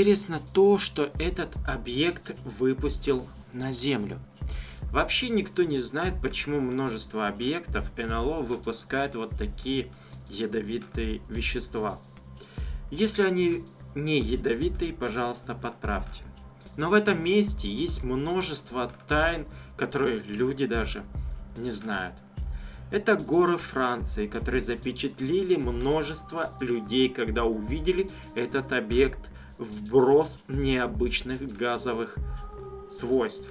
Интересно то, что этот объект выпустил на Землю. Вообще никто не знает, почему множество объектов НЛО выпускает вот такие ядовитые вещества. Если они не ядовитые, пожалуйста, подправьте. Но в этом месте есть множество тайн, которые люди даже не знают. Это горы Франции, которые запечатлели множество людей, когда увидели этот объект вброс необычных газовых свойств.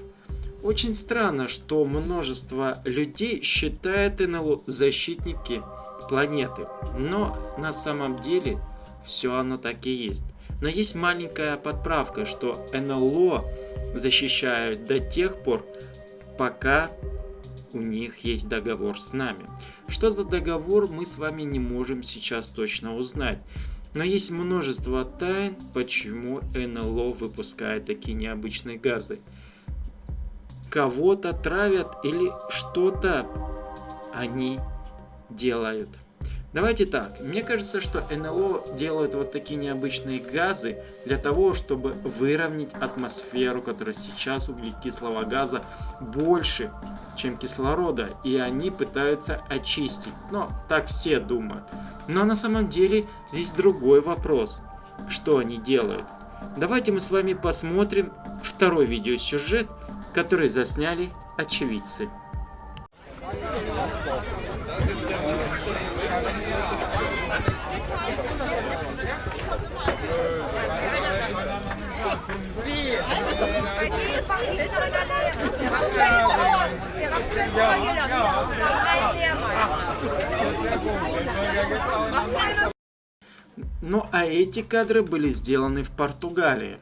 Очень странно, что множество людей считает НЛО защитники планеты, но на самом деле все оно так и есть. Но есть маленькая подправка, что НЛО защищают до тех пор, пока у них есть договор с нами. Что за договор, мы с вами не можем сейчас точно узнать. Но есть множество тайн, почему НЛО выпускает такие необычные газы. Кого-то травят или что-то они делают. Давайте так, мне кажется, что НЛО делают вот такие необычные газы для того, чтобы выровнять атмосферу, которая сейчас углекислого газа больше, чем кислорода, и они пытаются очистить. Но так все думают. Но на самом деле здесь другой вопрос. Что они делают? Давайте мы с вами посмотрим второй видеосюжет, который засняли очевидцы. Ну а эти кадры были сделаны в Португалии.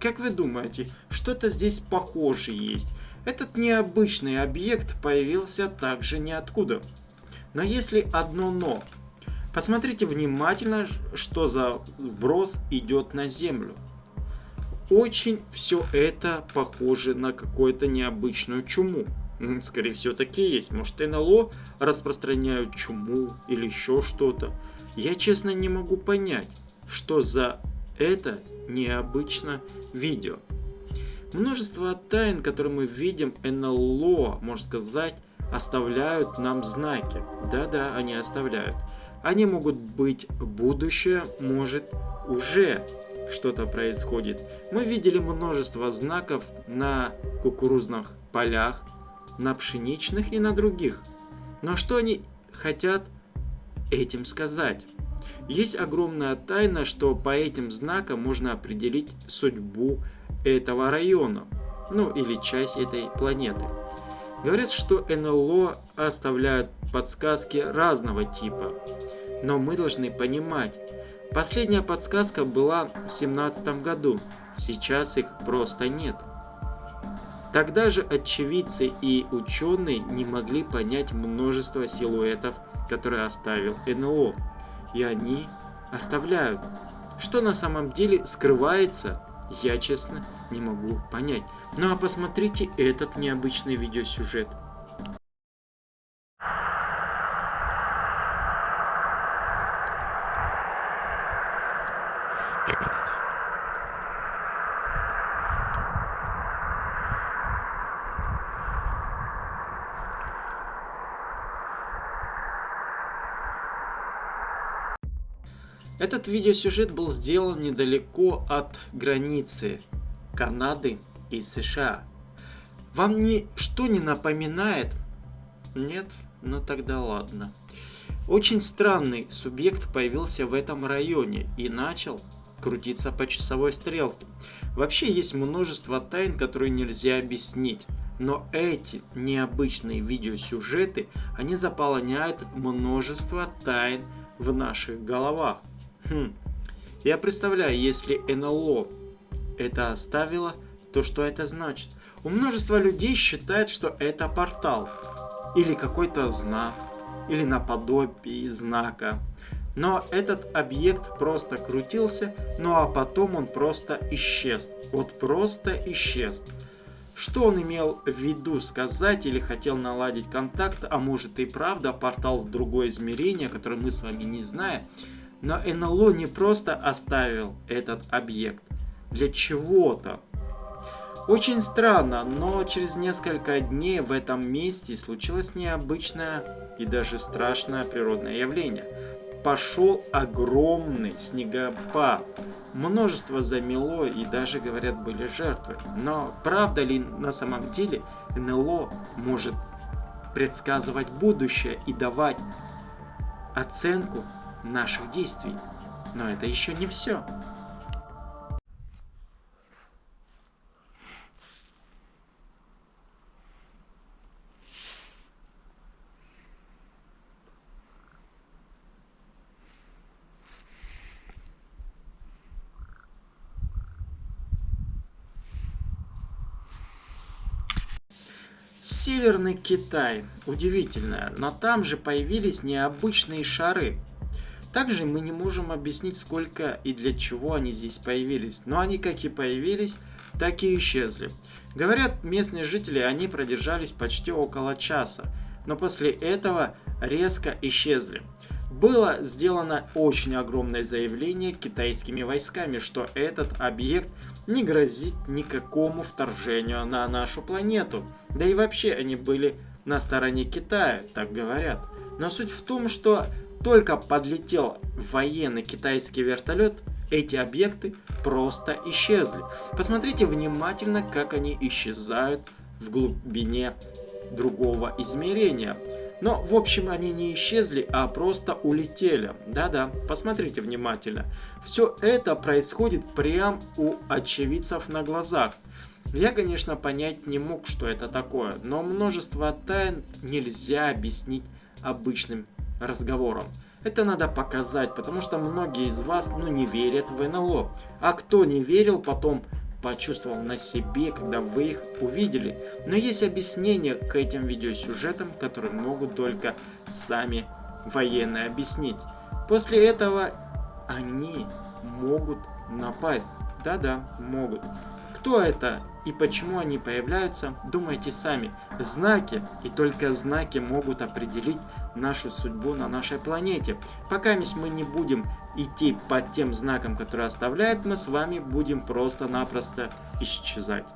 Как вы думаете, что-то здесь похоже есть? Этот необычный объект появился также ниоткуда. Но если одно но. Посмотрите внимательно, что за вброс идет на Землю. Очень все это похоже на какую-то необычную чуму. Скорее всего, такие есть. Может, НЛО распространяют чуму или еще что-то. Я честно не могу понять, что за это необычно видео. Множество тайн, которые мы видим, НЛО, можно сказать, оставляют нам знаки. Да-да, они оставляют. Они могут быть будущее, может уже что-то происходит. Мы видели множество знаков на кукурузных полях, на пшеничных и на других. Но что они хотят этим сказать? Есть огромная тайна, что по этим знакам можно определить судьбу этого района, ну или часть этой планеты. Говорят, что НЛО оставляют подсказки разного типа, но мы должны понимать, последняя подсказка была в 17 году, сейчас их просто нет. Тогда же очевидцы и ученые не могли понять множество силуэтов, которые оставил НЛО. И они оставляют. Что на самом деле скрывается, я честно не могу понять. Ну а посмотрите этот необычный видеосюжет. Этот видеосюжет был сделан недалеко от границы Канады и США. Вам ничто не напоминает? Нет? Ну тогда ладно. Очень странный субъект появился в этом районе и начал крутиться по часовой стрелке. Вообще есть множество тайн, которые нельзя объяснить. Но эти необычные видеосюжеты, они заполняют множество тайн в наших головах. Хм. Я представляю, если НЛО это оставило, то что это значит? У множества людей считают, что это портал. Или какой-то знак. Или наподобие знака. Но этот объект просто крутился, ну а потом он просто исчез. Вот просто исчез. Что он имел в виду сказать или хотел наладить контакт, а может и правда портал в другое измерение, которое мы с вами не знаем, но НЛО не просто оставил этот объект. для чего-то. Очень странно, но через несколько дней в этом месте случилось необычное и даже страшное природное явление. Пошел огромный снегопад. Множество замело и даже, говорят, были жертвы. Но правда ли на самом деле НЛО может предсказывать будущее и давать оценку наших действий? Но это еще не все. Северный Китай. Удивительно, но там же появились необычные шары. Также мы не можем объяснить, сколько и для чего они здесь появились. Но они как и появились, так и исчезли. Говорят, местные жители, они продержались почти около часа. Но после этого резко исчезли. Было сделано очень огромное заявление китайскими войсками, что этот объект не грозит никакому вторжению на нашу планету. Да и вообще они были на стороне Китая, так говорят. Но суть в том, что только подлетел военный китайский вертолет, эти объекты просто исчезли. Посмотрите внимательно, как они исчезают в глубине другого измерения. Но, в общем, они не исчезли, а просто улетели. Да-да, посмотрите внимательно. Все это происходит прямо у очевидцев на глазах. Я, конечно, понять не мог, что это такое, но множество тайн нельзя объяснить обычным разговором. Это надо показать, потому что многие из вас ну, не верят в НЛО. А кто не верил, потом почувствовал на себе, когда вы их увидели. Но есть объяснение к этим видеосюжетам, которые могут только сами военные объяснить. После этого они могут напасть. Да-да, могут. Кто это и почему они появляются, думайте сами. Знаки, и только знаки могут определить нашу судьбу на нашей планете. Пока мы не будем идти по тем знакам, которые оставляют, мы с вами будем просто-напросто исчезать.